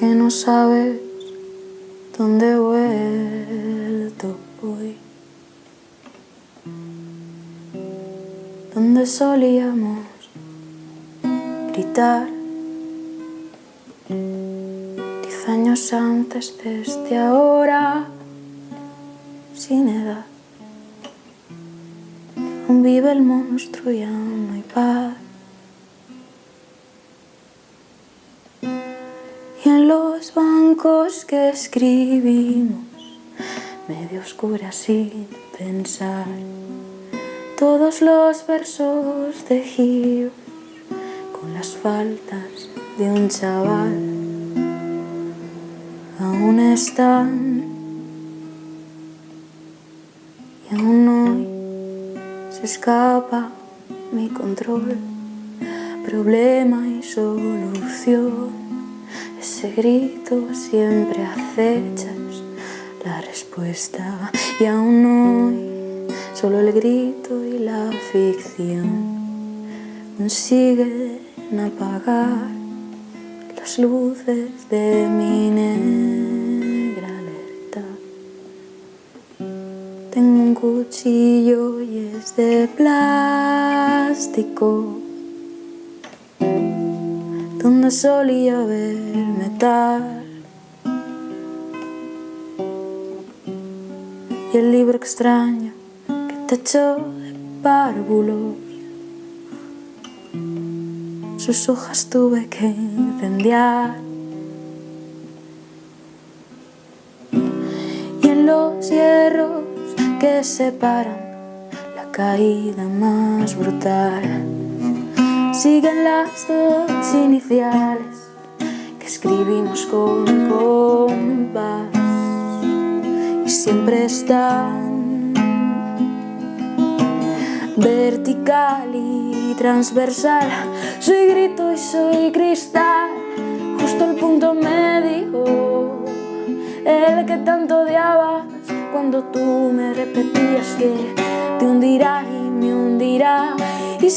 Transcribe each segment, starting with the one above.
que no sabes dónde vuelto hoy. Donde solíamos gritar diez años antes de este ahora sin edad. Aún vive el monstruo y aún no hay paz. Los bancos que escribimos, medio oscuras sin pensar, todos los versos de Gio con las faltas de un chaval aún están. Y aún hoy se escapa mi control, problema y solución ese grito siempre acechas la respuesta y aún hoy solo el grito y la ficción consiguen apagar las luces de mi negra alerta. Tengo un cuchillo y es de plástico donde solía ver metal y el libro extraño que te echó de párvulos sus hojas tuve que incendiar. Y en los hierros que separan la caída más brutal siguen las dos iniciales que escribimos con compás. Y siempre están vertical y transversal. Soy grito y soy cristal. Justo el punto medio el que tanto odiabas cuando tú me repetías que te hundirá y me hundirá. Y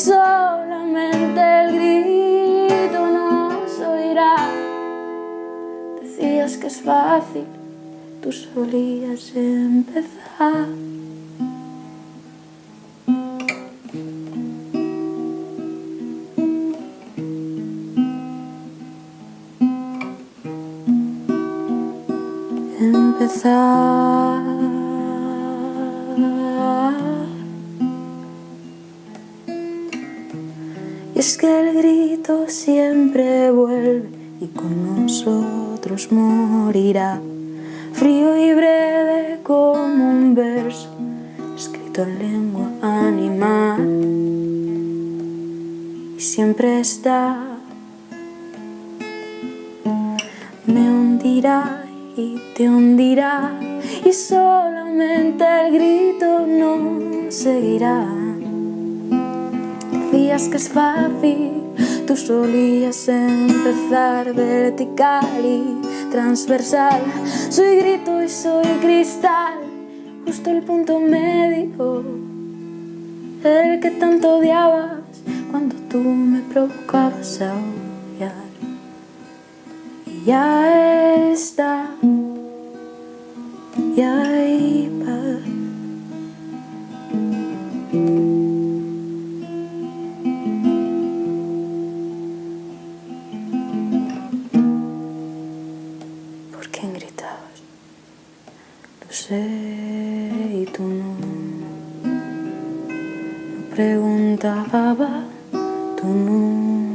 solamente el grito nos oirá. Decías que es fácil, tú solías empezar. Empezar. Es que el grito siempre vuelve y con nosotros morirá, frío y breve como un verso escrito en lengua animal. Y siempre está, me hundirá y te hundirá, y solamente el grito nos seguirá decías que es fácil, tú solías empezar vertical y transversal. Soy grito y soy cristal, justo el punto medio, el que tanto odiabas cuando tú me provocabas a odiar. Y ya está, ya hay paz. xeito non Preguntaba, tú non